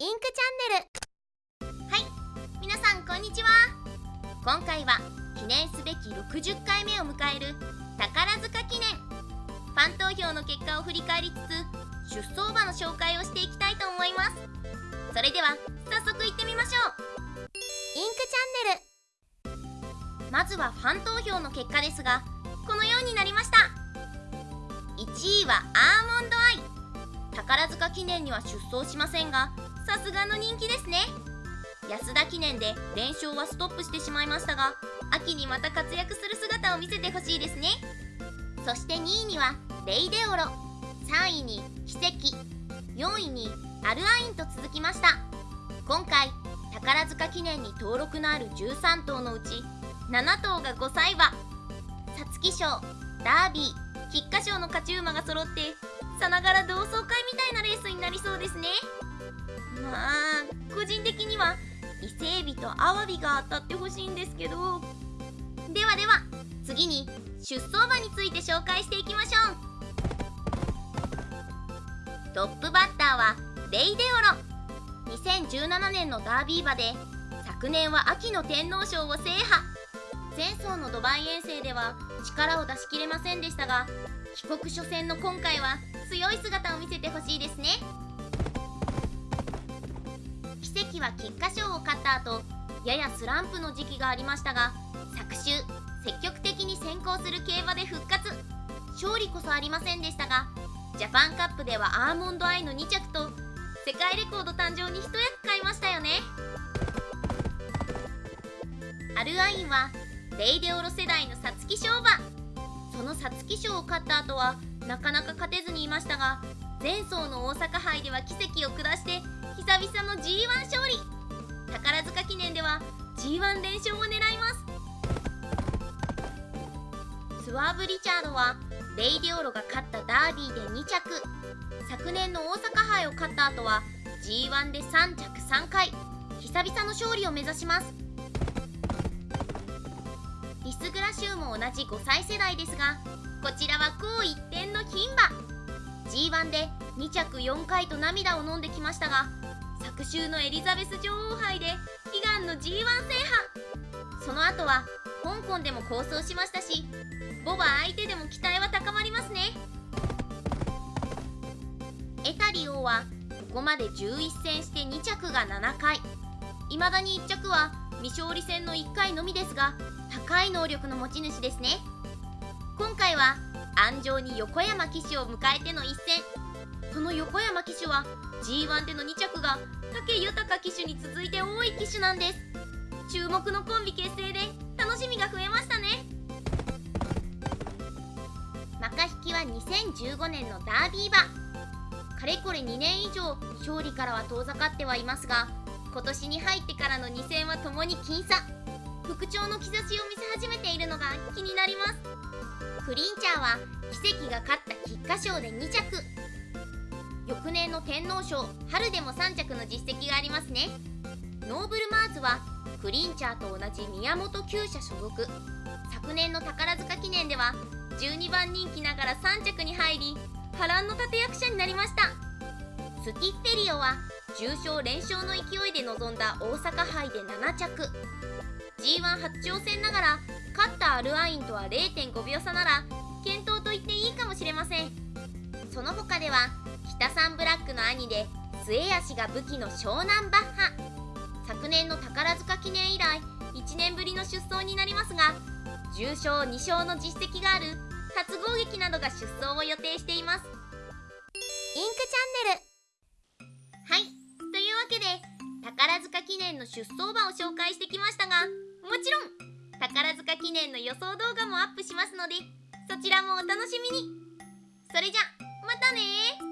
インクチャンネル。はい。皆さんこんにちは。今回は記念すべき60回目を迎える宝塚記念。ファン投票の結果を振り返りつつ出走馬の紹介をしていきたいと思います。それでは早速いってみましょう。インクチャンネル。まずはファン投票の結果ですがこのようになりました。1位はアーモンドアイ。宝塚記念には出走しませんがさすがの人気ですね。安田記念で連勝はストップしてしまいましたが秋にまた活躍する姿を見せてほしいですね。そして2位にはレイデオロ。3位に奇跡。4位にアルアインと続きました。今回宝塚記念に登録のある13頭のうち7頭が5歳馬。皐月賞ダービー菊花賞の勝ち馬が揃ってさながら同窓会みたいなレースになりそうですね。個人的には伊勢海老とアワビが当たってほしいんですけど。ではでは次に出走馬について紹介していきましょう。トップバッターはレイデオロ。2017年のダービー馬で昨年は秋の天皇賞を制覇。前走のドバイ遠征では力を出し切れませんでしたが帰国初戦の今回は強い姿を見せてほしいですね。奇跡は菊花賞を勝った後ややスランプの時期がありましたが昨週積極的に先行する競馬で復活。勝利こそありませんでしたがジャパンカップではアーモンドアイの2着と世界レコード誕生に一役買いましたよね。アルアインはレイデオロ世代の皐月賞馬。その皐月賞を勝った後はなかなか勝てずにいましたが前走の大阪杯では奇跡を下して G1 連勝を狙います。スワーブ・リチャードはレイディオロが勝ったダービーで2着。昨年の大阪杯を勝った後は G1 で3着3回。久々の勝利を目指します。リスグラシューも同じ5歳世代ですがこちらは高一点の牝馬。G1 で2着4回と涙を飲んできましたが昨週のエリザベス女王杯での G1 制覇。その後は香港でも構想しましたしボバ相手でも期待は高まりますね。エタリオはここまで11戦して2着が7回。未だに1着は未勝利戦の1回のみですが高い能力の持ち主ですね。今回は安城に横山騎手を迎えての一戦。その横山騎手は G1 での2着が武豊騎手に続いて多い騎手なんです。注目のコンビ結成で楽しみが増えましたね。マカ引きは2015年のダービー馬。かれこれ2年以上勝利からは遠ざかってはいますが今年に入ってからの2戦はともに僅差。復調の兆しを見せ始めているのが気になります。クリンチャーは奇跡が勝った菊花賞で2着。翌年の天皇賞春でも3着の実績がありますね。ノーブルマーズはクリンチャーと同じ宮本厩舎所属。昨年の宝塚記念では12番人気ながら3着に入り波乱の立役者になりました。スティッフェリオは重賞連勝の勢いで臨んだ大阪杯で7着。G1 初挑戦ながら勝ったアルアインとは0.5秒差なら健闘と言っていいかもしれません。その他では北サンブラックの兄で末脚が武器の湘南バッハ。昨年の宝塚記念以来1年ぶりの出走になりますが重賞2勝の実績がある初攻撃などが出走を予定しています。インクチャンネル。はい。というわけで宝塚記念の出走馬を紹介してきましたがもちろん宝塚記念の予想動画もアップしますのでそちらもお楽しみに。それじゃまたね